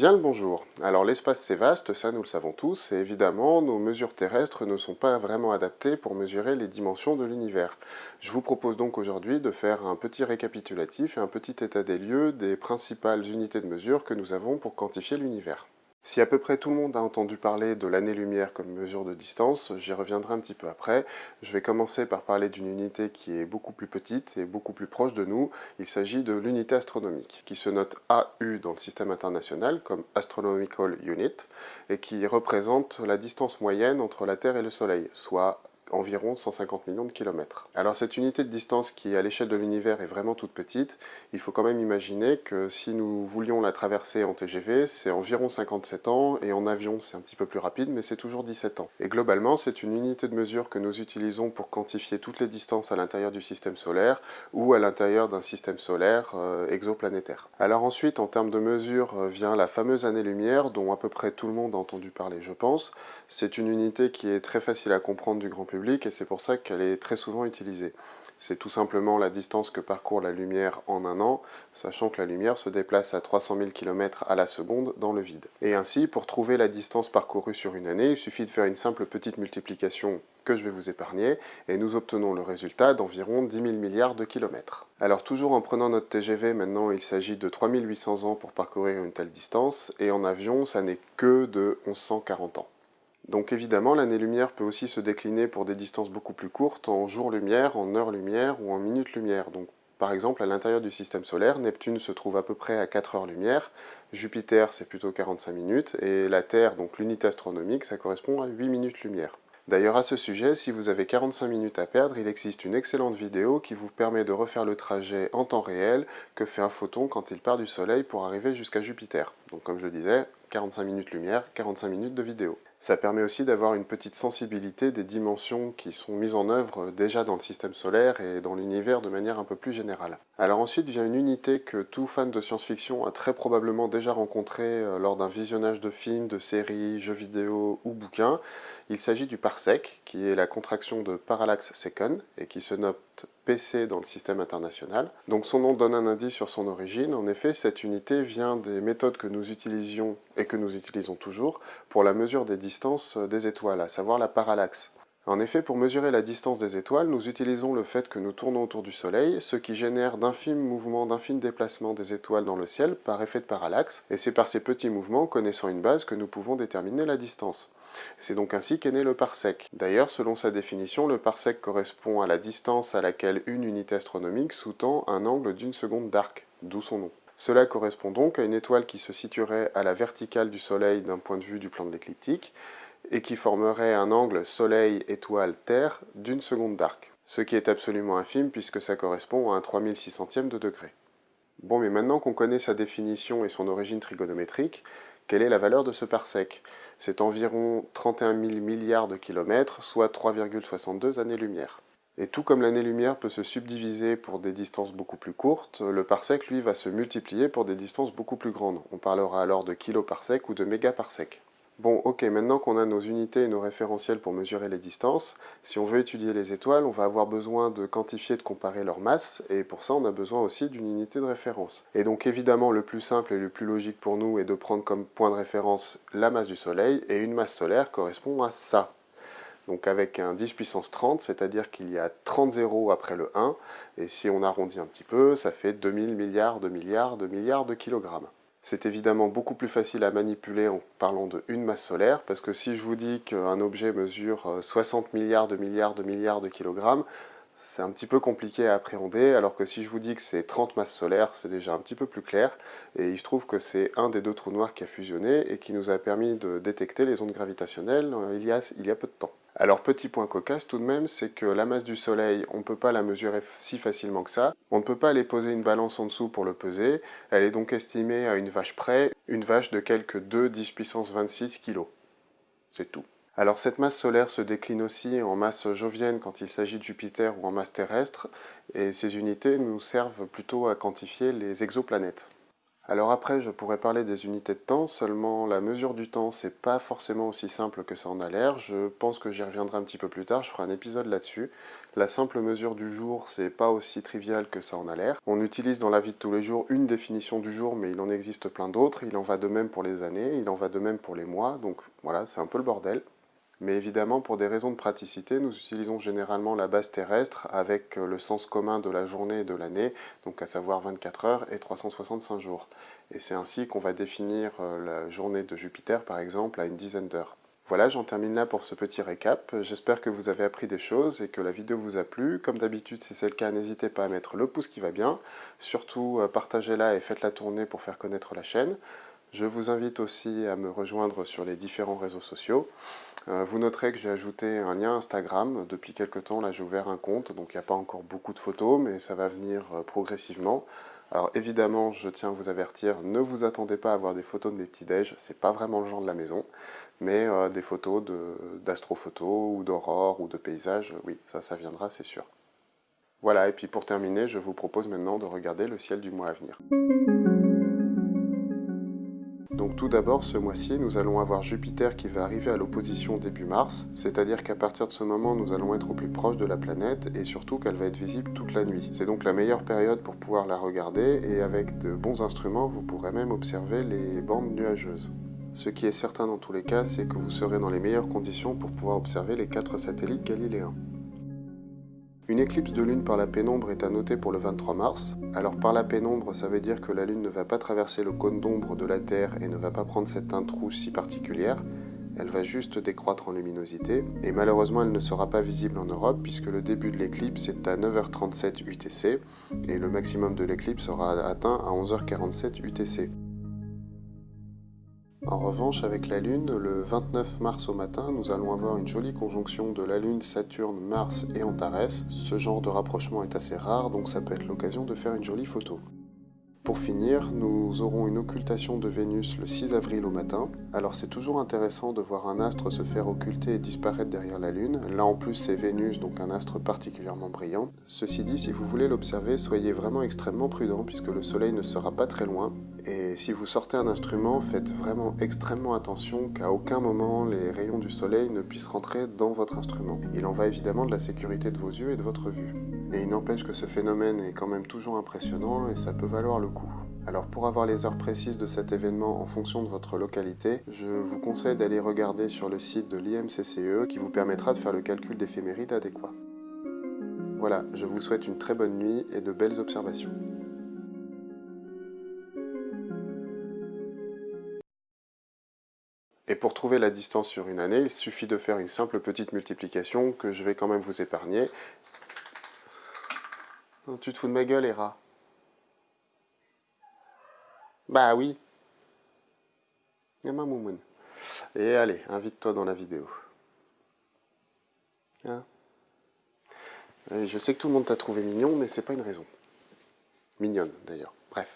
Bien le bonjour. Alors l'espace c'est vaste, ça nous le savons tous, et évidemment nos mesures terrestres ne sont pas vraiment adaptées pour mesurer les dimensions de l'univers. Je vous propose donc aujourd'hui de faire un petit récapitulatif et un petit état des lieux des principales unités de mesure que nous avons pour quantifier l'univers. Si à peu près tout le monde a entendu parler de l'année-lumière comme mesure de distance, j'y reviendrai un petit peu après. Je vais commencer par parler d'une unité qui est beaucoup plus petite et beaucoup plus proche de nous. Il s'agit de l'unité astronomique, qui se note AU dans le système international comme Astronomical Unit, et qui représente la distance moyenne entre la Terre et le Soleil, soit environ 150 millions de kilomètres. Alors cette unité de distance qui à l'échelle de l'univers est vraiment toute petite, il faut quand même imaginer que si nous voulions la traverser en TGV, c'est environ 57 ans, et en avion c'est un petit peu plus rapide, mais c'est toujours 17 ans. Et globalement, c'est une unité de mesure que nous utilisons pour quantifier toutes les distances à l'intérieur du système solaire ou à l'intérieur d'un système solaire euh, exoplanétaire. Alors ensuite, en termes de mesure, euh, vient la fameuse année-lumière, dont à peu près tout le monde a entendu parler, je pense. C'est une unité qui est très facile à comprendre du grand public, et c'est pour ça qu'elle est très souvent utilisée. C'est tout simplement la distance que parcourt la lumière en un an, sachant que la lumière se déplace à 300 000 km à la seconde dans le vide. Et ainsi, pour trouver la distance parcourue sur une année, il suffit de faire une simple petite multiplication que je vais vous épargner, et nous obtenons le résultat d'environ 10 000 milliards de kilomètres. Alors toujours en prenant notre TGV, maintenant il s'agit de 3800 ans pour parcourir une telle distance, et en avion, ça n'est que de 1140 ans. Donc évidemment, l'année-lumière peut aussi se décliner pour des distances beaucoup plus courtes, en jour-lumière, en heure-lumière ou en minute-lumière. Donc par exemple, à l'intérieur du système solaire, Neptune se trouve à peu près à 4 heures-lumière, Jupiter c'est plutôt 45 minutes, et la Terre, donc l'unité astronomique, ça correspond à 8 minutes-lumière. D'ailleurs à ce sujet, si vous avez 45 minutes à perdre, il existe une excellente vidéo qui vous permet de refaire le trajet en temps réel que fait un photon quand il part du Soleil pour arriver jusqu'à Jupiter. Donc comme je disais, 45 minutes lumière, 45 minutes de vidéo. Ça permet aussi d'avoir une petite sensibilité des dimensions qui sont mises en œuvre déjà dans le système solaire et dans l'univers de manière un peu plus générale. Alors ensuite vient une unité que tout fan de science-fiction a très probablement déjà rencontrée euh, lors d'un visionnage de films, de séries, jeux vidéo ou bouquins. Il s'agit du parsec, qui est la contraction de parallax second et qui se note PC dans le système international. Donc son nom donne un indice sur son origine. En effet, cette unité vient des méthodes que nous utilisions et que nous utilisons toujours pour la mesure des distances des étoiles, à savoir la parallaxe. En effet, pour mesurer la distance des étoiles, nous utilisons le fait que nous tournons autour du Soleil, ce qui génère d'infimes mouvements, d'infimes déplacements des étoiles dans le ciel par effet de parallaxe, et c'est par ces petits mouvements, connaissant une base, que nous pouvons déterminer la distance. C'est donc ainsi qu'est né le parsec. D'ailleurs, selon sa définition, le parsec correspond à la distance à laquelle une unité astronomique sous-tend un angle d'une seconde d'arc, d'où son nom. Cela correspond donc à une étoile qui se situerait à la verticale du Soleil d'un point de vue du plan de l'écliptique, et qui formerait un angle Soleil-étoile-Terre d'une seconde d'arc, ce qui est absolument infime puisque ça correspond à un 3600e de degré. Bon, mais maintenant qu'on connaît sa définition et son origine trigonométrique, quelle est la valeur de ce parsec? C'est environ 31 000 milliards de kilomètres, soit 3,62 années-lumière. Et tout comme l'année-lumière peut se subdiviser pour des distances beaucoup plus courtes, le parsec, lui, va se multiplier pour des distances beaucoup plus grandes. On parlera alors de kiloparsec ou de mégaparsec. Bon, ok, maintenant qu'on a nos unités et nos référentiels pour mesurer les distances, si on veut étudier les étoiles, on va avoir besoin de quantifier, de comparer leur masse, et pour ça, on a besoin aussi d'une unité de référence. Et donc, évidemment, le plus simple et le plus logique pour nous est de prendre comme point de référence la masse du Soleil, et une masse solaire correspond à ça. Donc avec un 10 puissance 30, c'est-à-dire qu'il y a 30 zéros après le 1, et si on arrondit un petit peu, ça fait 2000 milliards de milliards de milliards de kilogrammes. C'est évidemment beaucoup plus facile à manipuler en parlant de une masse solaire, parce que si je vous dis qu'un objet mesure 60 euh, milliards de milliards de milliards de kilogrammes, c'est un petit peu compliqué à appréhender, alors que si je vous dis que c'est 30 masses solaires, c'est déjà un petit peu plus clair, et il se trouve que c'est un des deux trous noirs qui a fusionné et qui nous a permis de détecter les ondes gravitationnelles euh, il y a, il y a peu de temps. Alors petit point cocasse tout de même, c'est que la masse du Soleil, on ne peut pas la mesurer si facilement que ça. On ne peut pas aller poser une balance en dessous pour le peser. Elle est donc estimée à une vache près, une vache de quelques 2 10 puissance 26 kg. C'est tout. Alors cette masse solaire se décline aussi en masse jovienne quand il s'agit de Jupiter ou en masse terrestre, et ces unités nous servent plutôt à quantifier les exoplanètes. Alors après, je pourrais parler des unités de temps, seulement la mesure du temps, c'est pas forcément aussi simple que ça en a l'air. Je pense que j'y reviendrai un petit peu plus tard, je ferai un épisode là-dessus. La simple mesure du jour, c'est pas aussi trivial que ça en a l'air. On utilise dans la vie de tous les jours une définition du jour, mais il en existe plein d'autres. Il en va de même pour les années, il en va de même pour les mois, donc voilà, c'est un peu le bordel. Mais évidemment, pour des raisons de praticité, nous utilisons généralement la base terrestre avec euh, le sens commun de la journée et de l'année, donc à savoir 24 heures et 365 jours. Et c'est ainsi qu'on va définir euh, la journée de Jupiter, par exemple, à une dizaine d'heures. Voilà, j'en termine là pour ce petit récap. J'espère que vous avez appris des choses et que la vidéo vous a plu. Comme d'habitude, si c'est le cas, n'hésitez pas à mettre le pouce qui va bien. Surtout, euh, partagez-la et faites-la tourner pour faire connaître la chaîne. Je vous invite aussi à me rejoindre sur les différents réseaux sociaux. Euh, vous noterez que j'ai ajouté un lien Instagram. Depuis quelques temps, là, j'ai ouvert un compte, donc il n'y a pas encore beaucoup de photos, mais ça va venir euh, progressivement. Alors évidemment, je tiens à vous avertir, ne vous attendez pas à voir des photos de mes petits-déj, c'est pas vraiment le genre de la maison, mais euh, des photos d'astrophotos ou d'aurore ou de paysages, oui, ça, ça viendra, c'est sûr. Voilà, et puis pour terminer, je vous propose maintenant de regarder le ciel du mois à venir. Donc tout d'abord, ce mois-ci, nous allons avoir Jupiter qui va arriver à l'opposition début mars, c'est-à-dire qu'à partir de ce moment, nous allons être au plus proche de la planète et surtout qu'elle va être visible toute la nuit. C'est donc la meilleure période pour pouvoir la regarder et avec de bons instruments, vous pourrez même observer les bandes nuageuses. Ce qui est certain dans tous les cas, c'est que vous serez dans les meilleures conditions pour pouvoir observer les quatre satellites galiléens. Une éclipse de lune par la pénombre est à noter pour le 23 mars. Alors par la pénombre, ça veut dire que la lune ne va pas traverser le cône d'ombre de la Terre et ne va pas prendre cette teinte rouge si particulière. Elle va juste décroître en luminosité, et malheureusement elle ne sera pas visible en Europe puisque le début de l'éclipse est à 9h37 UTC, et le maximum de l'éclipse sera atteint à 11h47 UTC. En revanche, avec la Lune, le 29 mars au matin, nous allons avoir une jolie conjonction de la Lune, Saturne, Mars et Antares. Ce genre de rapprochement est assez rare, donc ça peut être l'occasion de faire une jolie photo. Pour finir, nous aurons une occultation de Vénus le 6 avril au matin. Alors c'est toujours intéressant de voir un astre se faire occulter et disparaître derrière la Lune. Là en plus c'est Vénus, donc un astre particulièrement brillant. Ceci dit, si vous voulez l'observer, soyez vraiment extrêmement prudent puisque le soleil ne sera pas très loin. Et si vous sortez un instrument, faites vraiment extrêmement attention qu'à aucun moment les rayons du soleil ne puissent rentrer dans votre instrument. Il en va évidemment de la sécurité de vos yeux et de votre vue. Et il n'empêche que ce phénomène est quand même toujours impressionnant et ça peut valoir le coup. Alors pour avoir les heures précises de cet événement en fonction de votre localité, je vous conseille d'aller regarder sur le site de l'IMCCE qui vous permettra de faire le calcul d'éphéméride adéquat. Voilà, je vous souhaite une très bonne nuit et de belles observations. Et pour trouver la distance sur une année, il suffit de faire une simple petite multiplication que je vais quand même vous épargner tu te fous de ma gueule, Hera Bah oui. Et allez, invite-toi dans la vidéo. Hein? Je sais que tout le monde t'a trouvé mignon, mais c'est pas une raison. Mignonne, d'ailleurs.